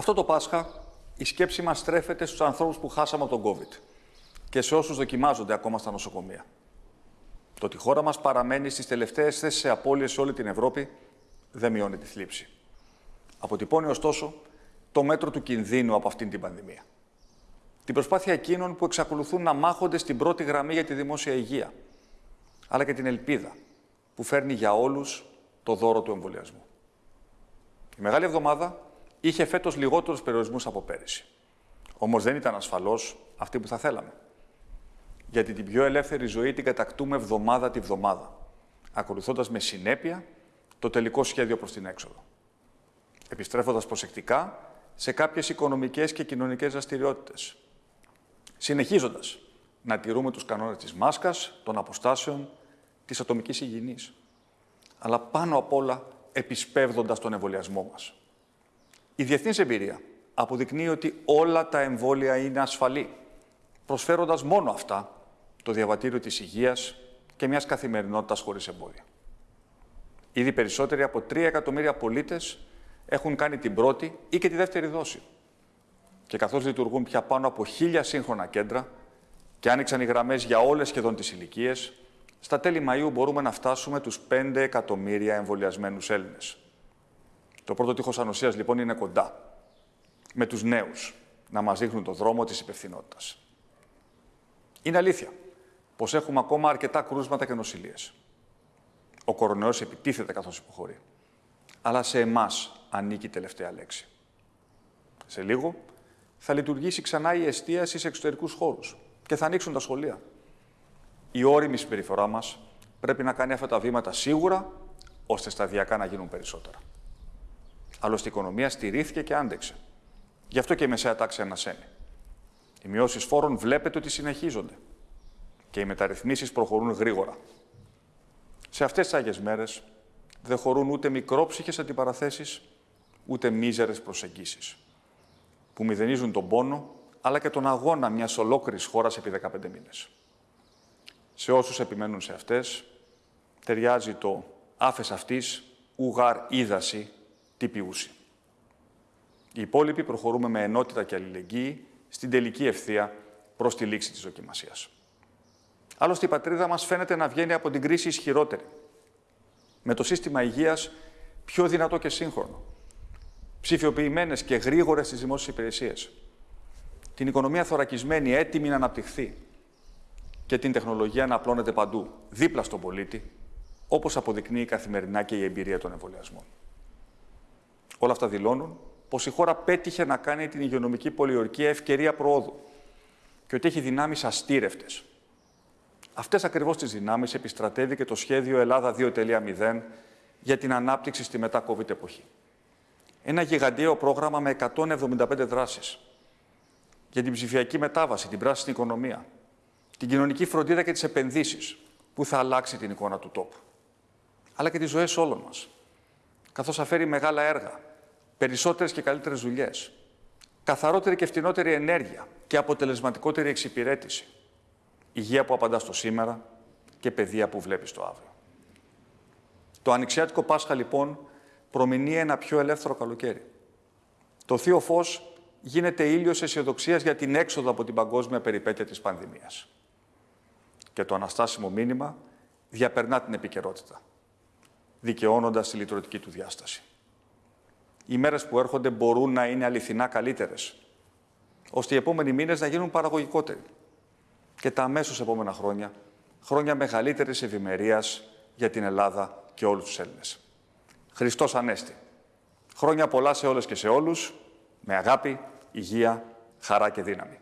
Αυτό το Πάσχα η σκέψη μας στρέφεται στους ανθρώπους που χάσαμε από τον COVID και σε όσους δοκιμάζονται ακόμα στα νοσοκομεία. Το ότι η χώρα μας παραμένει στις τελευταίες θέσεις σε απώλειες σε όλη την Ευρώπη δεν μειώνει τη θλίψη. Αποτυπώνει ωστόσο το μέτρο του κινδύνου από αυτήν την πανδημία. Την προσπάθεια εκείνων που εξακολουθούν να μάχονται στην πρώτη γραμμή για τη δημόσια υγεία, αλλά και την ελπίδα που φέρνει για όλους το δώρο του εμβολιασμού. Η Μεγάλη Εβδομάδα είχε φέτος λιγότερους περιορισμούς από πέρυσι. Όμως δεν ήταν ασφαλώς αυτή που θα θέλαμε. Γιατί την πιο ελεύθερη ζωή την κατακτούμε εβδομάδα τη βδομάδα, ακολουθώντας με συνέπεια το τελικό σχέδιο προς την έξοδο. Επιστρέφοντας προσεκτικά σε κάποιες οικονομικές και κοινωνικές δραστηριότητες. Συνεχίζοντας να τηρούμε τους κανόνες της μάσκας, των αποστάσεων, της ατομικής υγιεινής. Αλλά πάνω απ' όλα επισπεύδοντας τον εμβολιασμό μας. Η διεθνής εμπειρία αποδεικνύει ότι όλα τα εμβόλια είναι ασφαλή, προσφέροντας μόνο αυτά το διαβατήριο της υγείας και μιας καθημερινότητας χωρίς εμπόδια. Ήδη περισσότεροι από 3 εκατομμύρια πολίτες έχουν κάνει την πρώτη ή και τη δεύτερη δόση. Και καθώς λειτουργούν πια πάνω από χίλια σύγχρονα κέντρα και άνοιξαν οι γραμμές για όλες σχεδόν τις ηλικίες, στα τέλη Μαΐου μπορούμε να φτάσουμε τους 5 εκατομμύρια εμβολιασμένους Έλληνες. Το πρώτο τείχος ανοσίας λοιπόν είναι κοντά, με τους νέους, να μας δείχνουν το δρόμο της υπευθυνότητας. Είναι αλήθεια πως έχουμε ακόμα αρκετά κρούσματα και νοσηλίες. Ο κορονοϊός επιτίθεται καθώς υποχωρεί. Αλλά σε εμάς ανήκει η τελευταία λέξη. Σε λίγο θα λειτουργήσει ξανά η εστίαση σε εξωτερικούς χώρους και θα ανοίξουν τα σχολεία. Η όρημη συμπεριφορά μας πρέπει να κάνει αυτά τα βήματα σίγουρα, ώστε σταδιακά να γίνουν περισσότερα. Άλλωστε η οικονομία στηρίχθηκε και άντεξε. Γι' αυτό και η μεσαία τάξη ανασένει. Οι μειώσεις φόρων βλέπετε ότι συνεχίζονται και οι μεταρρυθμίσεις προχωρούν γρήγορα. Σε αυτές τις Άγιες Μέρες δεν χωρούν ούτε μικρόψυχες αντιπαραθέσεις, ούτε μίζερες προσεγγίσεις, που μηδενίζουν τον πόνο, αλλά και τον αγώνα μιας ολόκληρης χώρας επί 15 μήνες. Σε όσους επιμένουν σε αυτές, ταιριάζει το «άφες αυτής, ουγάρ είδαση, τυπιούση». Οι υπόλοιποι προχωρούμε με ενότητα και αλληλεγγύη στην τελική ευθεία προς τη λήξη της δοκιμασίας. Άλλωστε, η πατρίδα μας φαίνεται να βγαίνει από την κρίση ισχυρότερη. Με το σύστημα υγείας πιο δυνατό και σύγχρονο. Ψηφιοποιημένες και γρήγορες στις δημόσιες υπηρεσίες. Την οικονομία θωρακισμένη, έτοιμη να αναπτυχθεί. Και την τεχνολογία να απλώνεται παντού, δίπλα στον πολίτη, όπως αποδεικνύει καθημερινά και η εμπειρία των εμβολιασμών. Όλα αυτά δηλώνουν πως η χώρα πέτυχε να κάνει την υγειονομική πολιορκία ευκαιρία προόδου και ότι έχει δυνάμεις αστήρευτες Αυτές ακριβώς τις δυνάμεις επιστρατεύει και το σχέδιο Ελλάδα 2.0 για την ανάπτυξη στη μετά-COVID εποχή. Ένα γιγαντιαίο πρόγραμμα με 175 δράσεις για την ψηφιακή μετάβαση, την πράσινη οικονομία, την κοινωνική φροντίδα και τις επενδύσεις που θα αλλάξει την εικόνα του τόπου. Αλλά και τις ζωές όλων μας. Καθώς αφέρει μεγάλα έργα, περισσότερες και καλύτερες δουλειές, καθαρότερη και φτηνότερη ενέργεια και αποτελεσματικότερη εξυπηρέτηση υγεία που απαντάς στο σήμερα και παιδεία που βλέπεις το αύριο. Το ανοιξιάτικο Πάσχα, λοιπόν, προμηνύει ένα πιο ελεύθερο καλοκαίρι. Το Θείο Φως γίνεται ήλιος αισιοδοξίας για την έξοδο από την παγκόσμια περιπέτεια της πανδημίας. Και το αναστάσιμο μήνυμα διαπερνά την επικαιρότητα, δικαιώνοντας τη λειτουργική του διάσταση. Οι μέρες που έρχονται μπορούν να είναι αληθινά καλύτερες, ώστε οι επόμενοι μήνες να γίνουν παραγωγικότεροι και τα αμέσως επόμενα χρόνια, χρόνια μεγαλύτερης ευημερίας για την Ελλάδα και όλους τους Έλληνες. Χριστός Ανέστη. Χρόνια πολλά σε όλες και σε όλους, με αγάπη, υγεία, χαρά και δύναμη.